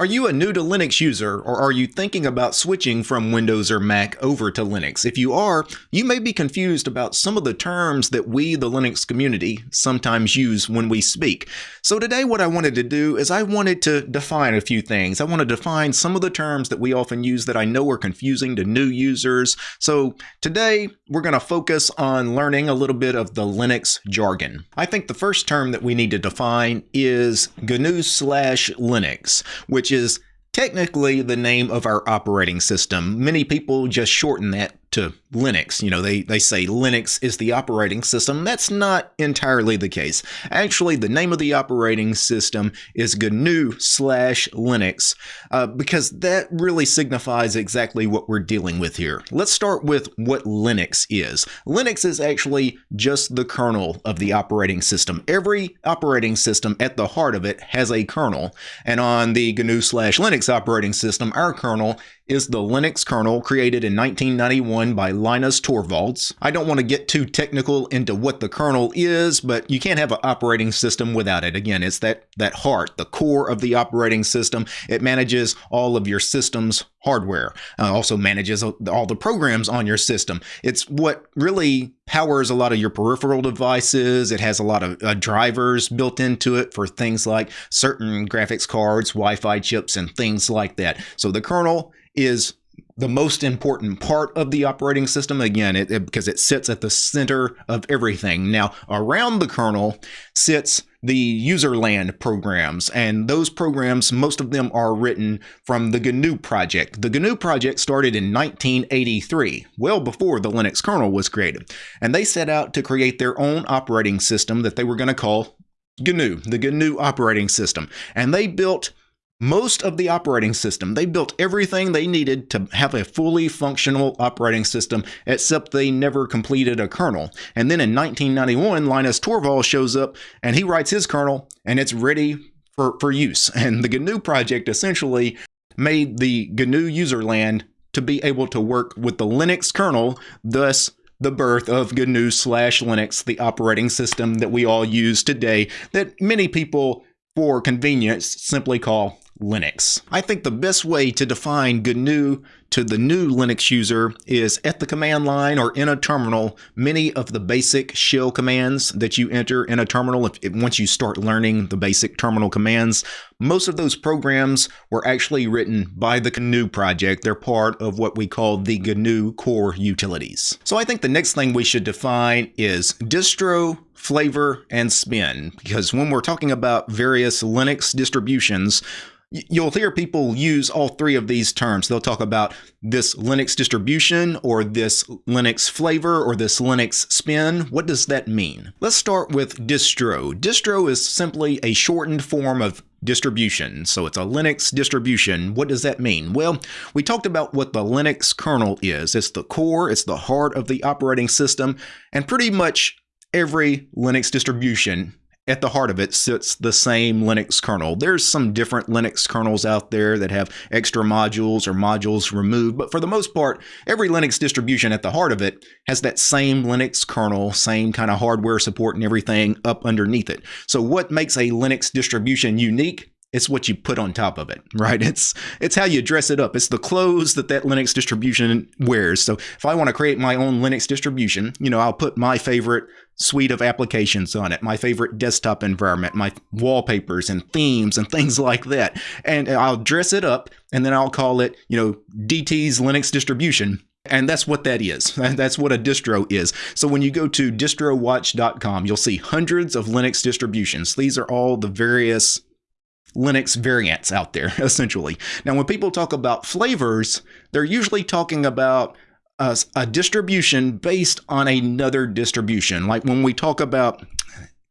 Are you a new to Linux user or are you thinking about switching from Windows or Mac over to Linux? If you are, you may be confused about some of the terms that we, the Linux community, sometimes use when we speak. So today what I wanted to do is I wanted to define a few things. I want to define some of the terms that we often use that I know are confusing to new users. So today we're going to focus on learning a little bit of the Linux jargon. I think the first term that we need to define is GNU slash Linux, which which is technically the name of our operating system. Many people just shorten that to Linux. You know, they, they say Linux is the operating system. That's not entirely the case. Actually, the name of the operating system is GNU slash Linux uh, because that really signifies exactly what we're dealing with here. Let's start with what Linux is. Linux is actually just the kernel of the operating system. Every operating system at the heart of it has a kernel. And on the GNU slash Linux operating system, our kernel is the Linux kernel created in 1991 by Linus Torvalds. I don't want to get too technical into what the kernel is, but you can't have an operating system without it. Again, it's that, that heart, the core of the operating system. It manages all of your system's hardware, uh, also manages all the programs on your system. It's what really powers a lot of your peripheral devices. It has a lot of uh, drivers built into it for things like certain graphics cards, Wi-Fi chips, and things like that. So the kernel is the most important part of the operating system. Again it, it, because it sits at the center of everything. Now around the kernel sits the userland programs and those programs most of them are written from the gnu project. The gnu project started in 1983 well before the linux kernel was created and they set out to create their own operating system that they were going to call gnu the gnu operating system. And they built most of the operating system. They built everything they needed to have a fully functional operating system, except they never completed a kernel. And then in 1991, Linus Torvalds shows up and he writes his kernel and it's ready for, for use. And the GNU project essentially made the GNU userland to be able to work with the Linux kernel, thus the birth of GNU slash Linux, the operating system that we all use today, that many people, for convenience, simply call Linux. I think the best way to define GNU to the new Linux user is at the command line or in a terminal, many of the basic shell commands that you enter in a terminal, if, if, once you start learning the basic terminal commands, most of those programs were actually written by the GNU project. They're part of what we call the GNU core utilities. So I think the next thing we should define is distro, flavor, and spin, because when we're talking about various Linux distributions, You'll hear people use all three of these terms. They'll talk about this Linux distribution or this Linux flavor or this Linux spin. What does that mean? Let's start with distro. Distro is simply a shortened form of distribution. So it's a Linux distribution. What does that mean? Well, we talked about what the Linux kernel is. It's the core, it's the heart of the operating system, and pretty much every Linux distribution at the heart of it sits the same Linux kernel. There's some different Linux kernels out there that have extra modules or modules removed, but for the most part, every Linux distribution at the heart of it has that same Linux kernel, same kind of hardware support and everything up underneath it. So what makes a Linux distribution unique it's what you put on top of it, right? It's it's how you dress it up. It's the clothes that that Linux distribution wears. So if I want to create my own Linux distribution, you know, I'll put my favorite suite of applications on it, my favorite desktop environment, my wallpapers and themes and things like that. And I'll dress it up and then I'll call it, you know, DT's Linux distribution. And that's what that is. That's what a distro is. So when you go to distrowatch.com, you'll see hundreds of Linux distributions. These are all the various Linux variants out there, essentially. Now, when people talk about flavors, they're usually talking about a, a distribution based on another distribution. Like when we talk about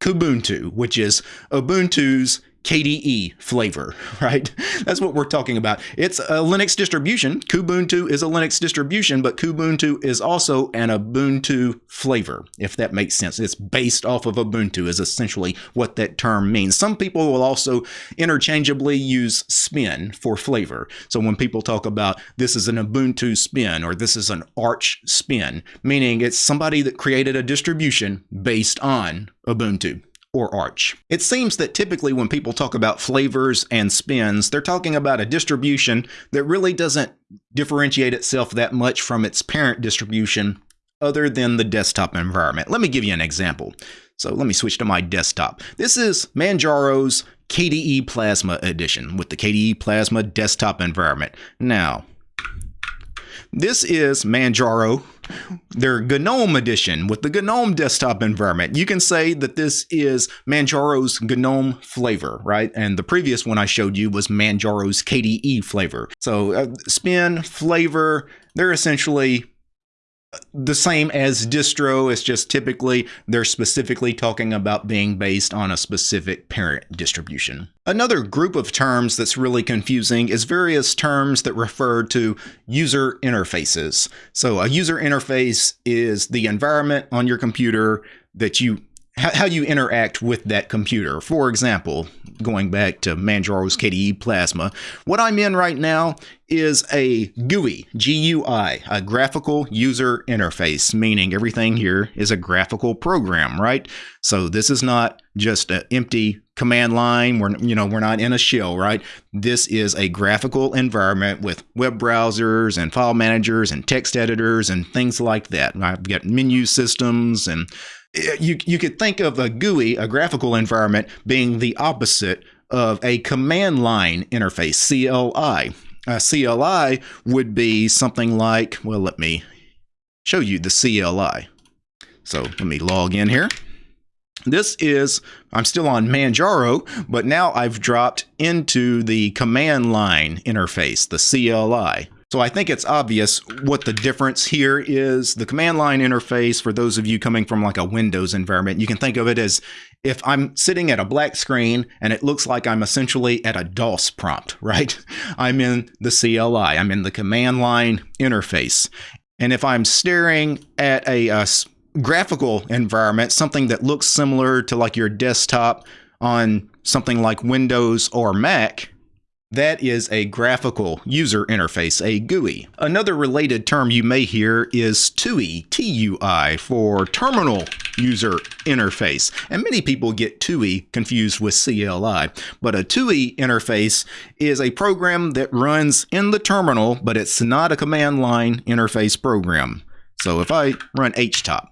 Kubuntu, which is Ubuntu's KDE flavor, right? That's what we're talking about. It's a Linux distribution. Kubuntu is a Linux distribution, but Kubuntu is also an Ubuntu flavor, if that makes sense. It's based off of Ubuntu is essentially what that term means. Some people will also interchangeably use spin for flavor. So when people talk about this is an Ubuntu spin or this is an Arch spin, meaning it's somebody that created a distribution based on Ubuntu or Arch. It seems that typically when people talk about flavors and spins, they're talking about a distribution that really doesn't differentiate itself that much from its parent distribution other than the desktop environment. Let me give you an example. So let me switch to my desktop. This is Manjaro's KDE Plasma Edition with the KDE Plasma desktop environment. Now, this is Manjaro, their GNOME edition with the GNOME desktop environment. You can say that this is Manjaro's GNOME flavor, right? And the previous one I showed you was Manjaro's KDE flavor. So uh, spin, flavor, they're essentially the same as distro. It's just typically they're specifically talking about being based on a specific parent distribution. Another group of terms that's really confusing is various terms that refer to user interfaces. So a user interface is the environment on your computer that you how you interact with that computer. For example, going back to Manjaro's KDE Plasma, what I'm in right now is a GUI, GUI, a graphical user interface, meaning everything here is a graphical program, right? So this is not just an empty command line. We're, you know, we're not in a shell, right? This is a graphical environment with web browsers and file managers and text editors and things like that. I've got menu systems and you, you could think of a GUI, a graphical environment, being the opposite of a command line interface, CLI. A CLI would be something like, well, let me show you the CLI. So let me log in here. This is, I'm still on Manjaro, but now I've dropped into the command line interface, the CLI. So I think it's obvious what the difference here is. The command line interface, for those of you coming from like a Windows environment, you can think of it as if I'm sitting at a black screen and it looks like I'm essentially at a DOS prompt, right? I'm in the CLI, I'm in the command line interface. And if I'm staring at a, a graphical environment, something that looks similar to like your desktop on something like Windows or Mac, that is a graphical user interface, a GUI. Another related term you may hear is TUI, T-U-I, for Terminal User Interface. And many people get TUI confused with CLI. But a TUI interface is a program that runs in the terminal, but it's not a command line interface program. So if I run htop,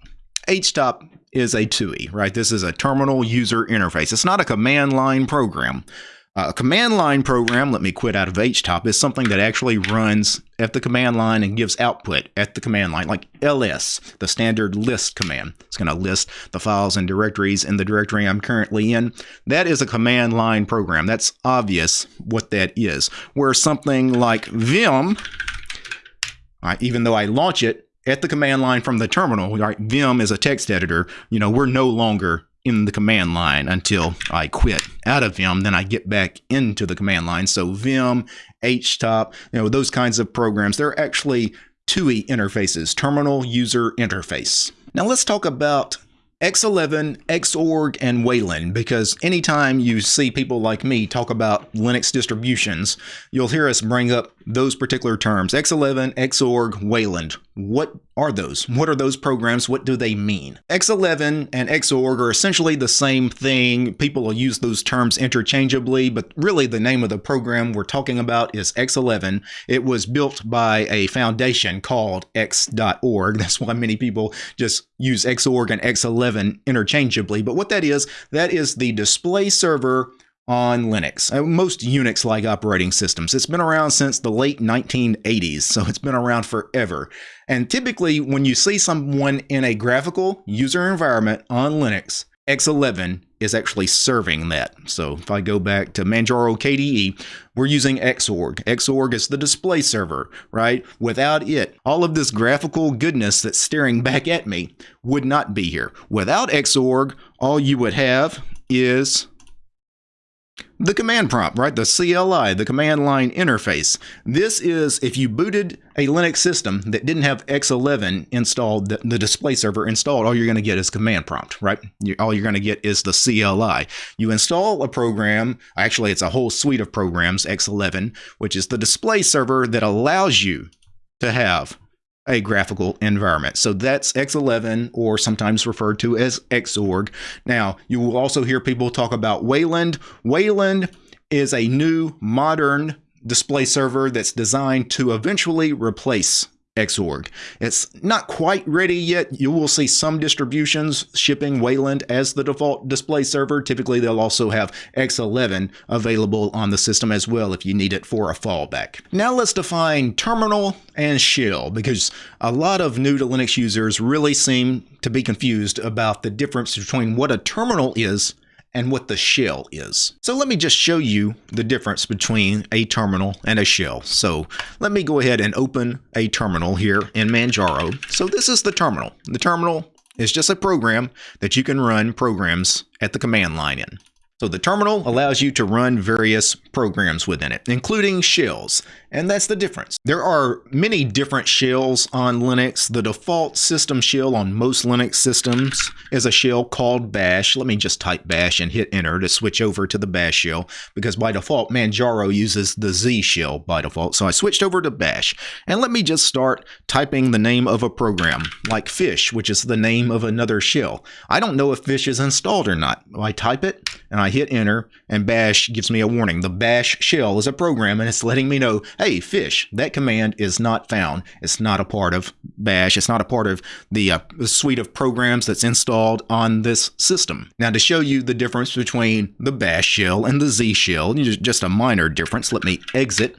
htop is a TUI, right? This is a terminal user interface. It's not a command line program. Uh, a command line program, let me quit out of HTOP, is something that actually runs at the command line and gives output at the command line, like ls, the standard list command. It's going to list the files and directories in the directory I'm currently in. That is a command line program. That's obvious what that is. Where something like Vim, even though I launch it at the command line from the terminal, right, Vim is a text editor, you know, we're no longer in the command line until I quit out of Vim. Then I get back into the command line. So Vim, HTOP, you know, those kinds of programs, they're actually TUI interfaces, Terminal User Interface. Now let's talk about X11, Xorg, and Wayland, because anytime you see people like me talk about Linux distributions, you'll hear us bring up those particular terms. X11, Xorg, Wayland. What are those? What are those programs? What do they mean? X11 and Xorg are essentially the same thing. People will use those terms interchangeably, but really the name of the program we're talking about is X11. It was built by a foundation called X.org. That's why many people just use Xorg and X11 interchangeably. But what that is, that is the display server on Linux, uh, most Unix like operating systems. It's been around since the late 1980s, so it's been around forever. And typically, when you see someone in a graphical user environment on Linux, X11 is actually serving that. So if I go back to Manjaro KDE, we're using Xorg. Xorg is the display server, right? Without it, all of this graphical goodness that's staring back at me would not be here. Without Xorg, all you would have is the command prompt, right? The CLI, the command line interface. This is if you booted a Linux system that didn't have X11 installed, the, display server installed, all you're going to get is command prompt, right? All you're going to get is the CLI. You install a program, actually, it's a whole suite of programs, X11, which is the display server that allows you to have a graphical environment. So that's X11 or sometimes referred to as Xorg. Now, you will also hear people talk about Wayland. Wayland is a new modern display server that's designed to eventually replace Xorg. It's not quite ready yet. You will see some distributions shipping Wayland as the default display server. Typically, they'll also have X11 available on the system as well if you need it for a fallback. Now let's define terminal and shell because a lot of new to Linux users really seem to be confused about the difference between what a terminal is and what the shell is. So let me just show you the difference between a terminal and a shell. So let me go ahead and open a terminal here in Manjaro. So this is the terminal. The terminal is just a program that you can run programs at the command line in. So the terminal allows you to run various programs within it, including shells, and that's the difference. There are many different shells on Linux. The default system shell on most Linux systems is a shell called bash. Let me just type bash and hit enter to switch over to the bash shell because by default Manjaro uses the Z shell by default. So I switched over to bash and let me just start typing the name of a program like fish, which is the name of another shell. I don't know if fish is installed or not. I type it and I hit enter and bash gives me a warning. The bash shell is a program and it's letting me know, hey, fish, that command is not found. It's not a part of bash. It's not a part of the uh, suite of programs that's installed on this system. Now, to show you the difference between the bash shell and the Z shell, just a minor difference, let me exit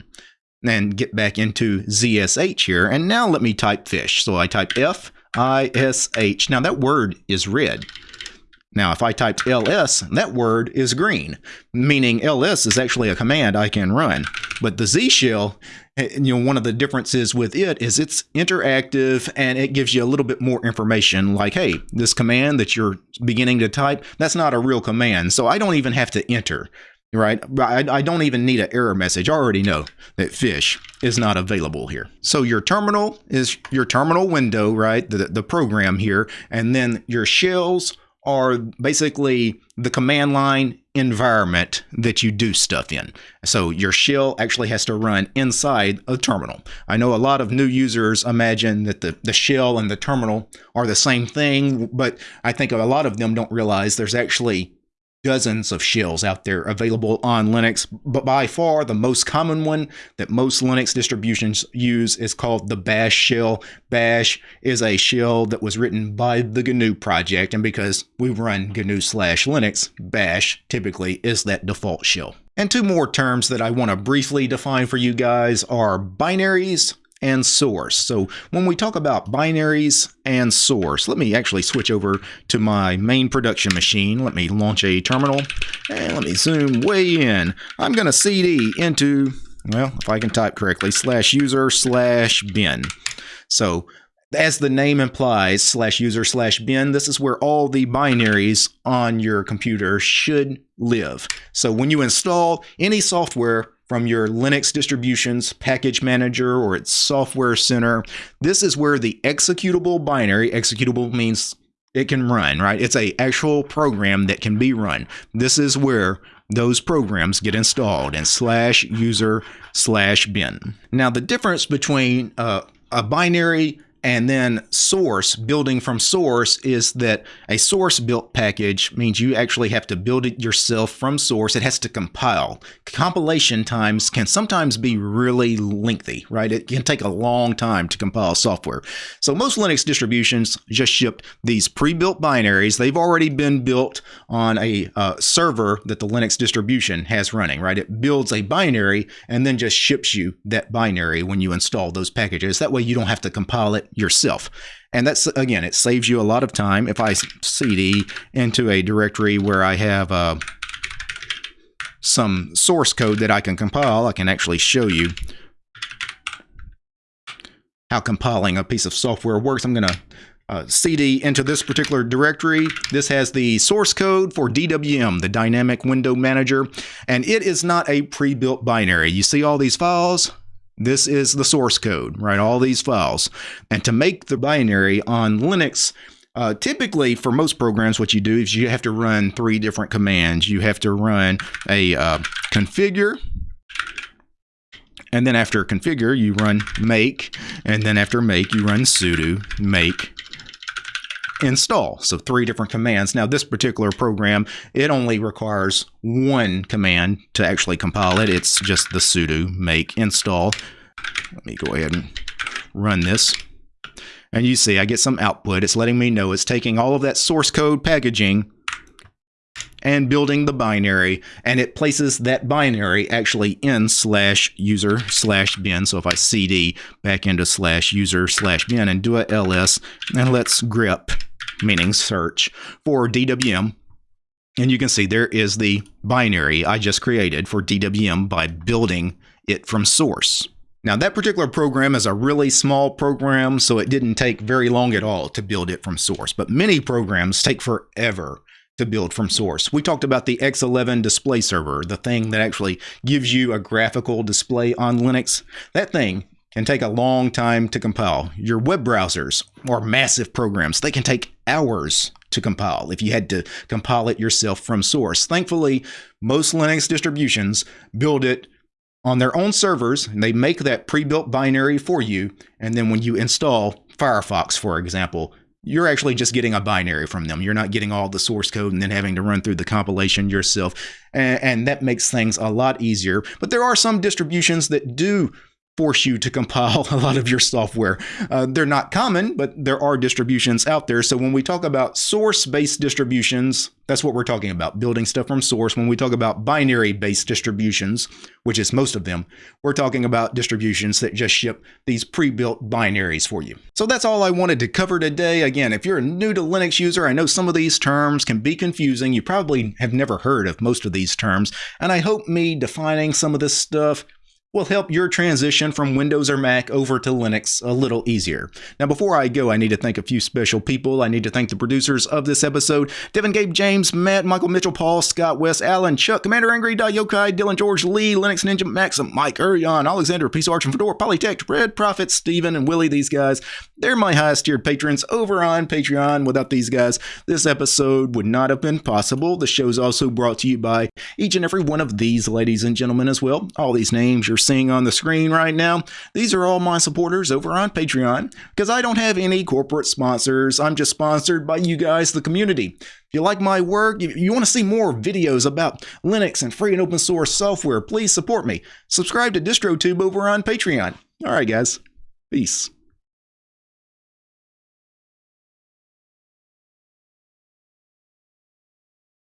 and get back into ZSH here. And now let me type fish. So I type F I S H. Now that word is red. Now, if I typed ls, that word is green, meaning ls is actually a command I can run. But the Z shell, eh, you know, one of the differences with it is it's interactive and it gives you a little bit more information like, hey, this command that you're beginning to type, that's not a real command. So I don't even have to enter right? I, I, don't even need an error message. I already know that fish is not available here. So your terminal is your terminal window, right? The, the program here. And then your shells are basically the command line environment that you do stuff in. So your shell actually has to run inside a terminal. I know a lot of new users imagine that the, the shell and the terminal are the same thing, but I think a lot of them don't realize there's actually dozens of shells out there available on Linux, but by far the most common one that most Linux distributions use is called the Bash shell. Bash is a shell that was written by the GNU project, and because we run GNU slash Linux, Bash typically is that default shell. And two more terms that I want to briefly define for you guys are binaries and source. So when we talk about binaries and source, let me actually switch over to my main production machine. Let me launch a terminal and let me zoom way in. I'm going to cd into, well, if I can type correctly, slash user slash bin. So as the name implies, slash user slash bin, this is where all the binaries on your computer should live. So when you install any software from your Linux distribution's package manager or its software center. This is where the executable binary, executable means it can run, right? It's a actual program that can be run. This is where those programs get installed in slash user slash bin. Now the difference between uh, a binary and then source, building from source, is that a source built package means you actually have to build it yourself from source. It has to compile. Compilation times can sometimes be really lengthy, right? It can take a long time to compile software. So most Linux distributions just ship these pre-built binaries. They've already been built on a uh, server that the Linux distribution has running, right? It builds a binary and then just ships you that binary when you install those packages. That way you don't have to compile it yourself. And that's, again, it saves you a lot of time. If I cd into a directory where I have uh, some source code that I can compile, I can actually show you how compiling a piece of software works. I'm going to uh, cd into this particular directory. This has the source code for DWM, the Dynamic Window Manager, and it is not a pre-built binary. You see all these files? This is the source code, right? All these files. And to make the binary on Linux, uh, typically for most programs, what you do is you have to run three different commands. You have to run a uh, configure, And then after configure, you run make. And then after make, you run sudo make install. So three different commands. Now this particular program, it only requires one command to actually compile it. It's just the sudo make install. Let me go ahead and run this. And you see I get some output. It's letting me know it's taking all of that source code packaging and building the binary and it places that binary actually in slash user slash bin so if I cd back into slash user slash bin and do a ls and let's grep meaning search, for DWM. And you can see there is the binary I just created for DWM by building it from source. Now that particular program is a really small program, so it didn't take very long at all to build it from source, but many programs take forever to build from source. We talked about the X11 display server, the thing that actually gives you a graphical display on Linux. That thing can take a long time to compile. Your web browsers are massive programs, they can take hours to compile if you had to compile it yourself from source. Thankfully, most Linux distributions build it on their own servers and they make that pre-built binary for you. And then when you install Firefox, for example, you're actually just getting a binary from them. You're not getting all the source code and then having to run through the compilation yourself. And, and, that makes things a lot easier. But there are some distributions that do force you to compile a lot of your software. Uh, they're not common, but there are distributions out there. So when we talk about source-based distributions, that's what we're talking about, building stuff from source. When we talk about binary-based distributions, which is most of them, we're talking about distributions that just ship these pre-built binaries for you. So that's all I wanted to cover today. Again, if you're a new to Linux user, I know some of these terms can be confusing. You probably have never heard of most of these terms, and I hope me defining some of this stuff will help your transition from Windows or Mac over to Linux a little easier. Now, before I go, I need to thank a few special people. I need to thank the producers of this episode Devin Gabe James, Matt, Michael Mitchell, Paul, Scott West, Alan, Chuck, Commander Angry, Yokai, Dylan George, Lee, Linux Ninja, Maxim, Mike, Urion, Alexander, Peace Arch and Fedora, Polytech, Red Prophet, Steven, and Willie. These guys, they're my highest tiered patrons over on Patreon. Without these guys, this episode would not have been possible. The show's also brought to you by each and every one of these ladies and gentlemen as well. All these names you're seeing on the screen right now, these are all my supporters over on Patreon because I don't have any corporate sponsors. I'm just sponsored by you guys, the community. If you like my work, if you want to see more videos about Linux and free and open source software, please support me. Subscribe to DistroTube over on Patreon. All right, guys. Peace.